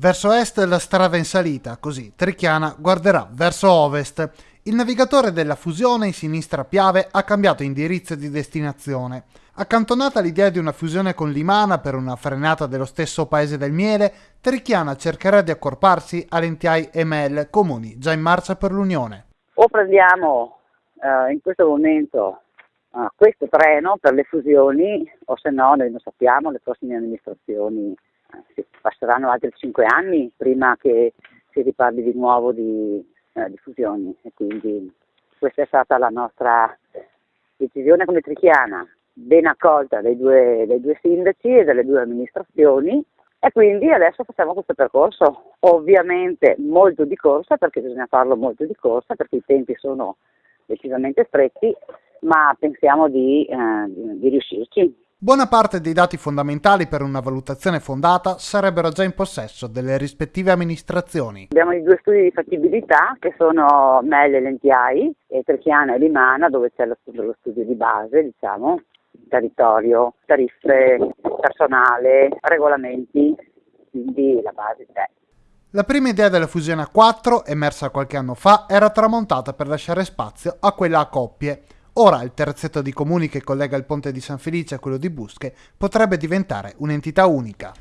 Verso est la strada in salita, così Trichiana guarderà verso ovest. Il navigatore della fusione in sinistra Piave ha cambiato indirizzo di destinazione. Accantonata l'idea di una fusione con Limana per una frenata dello stesso paese del miele, Trichiana cercherà di accorparsi a Lentiai e Mel, comuni già in marcia per l'Unione. O prendiamo eh, in questo momento eh, questo treno per le fusioni, o se no, noi non sappiamo, le prossime amministrazioni passeranno altri cinque anni prima che si riparli di nuovo di, eh, di fusioni e quindi questa è stata la nostra decisione come trichiana ben accolta dai due, dai due sindaci e dalle due amministrazioni e quindi adesso facciamo questo percorso, ovviamente molto di corsa perché bisogna farlo molto di corsa perché i tempi sono decisamente stretti, ma pensiamo di, eh, di, di riuscirci. Buona parte dei dati fondamentali per una valutazione fondata sarebbero già in possesso delle rispettive amministrazioni. Abbiamo i due studi di fattibilità che sono Melle e Lentiai e Trechiana e Limana dove c'è lo studio, lo studio di base, diciamo, territorio, tariffe, personale, regolamenti, quindi la base c'è. La prima idea della fusione a 4, emersa qualche anno fa, era tramontata per lasciare spazio a quella a coppie. Ora il terzetto di comuni che collega il ponte di San Felice a quello di Busche potrebbe diventare un'entità unica.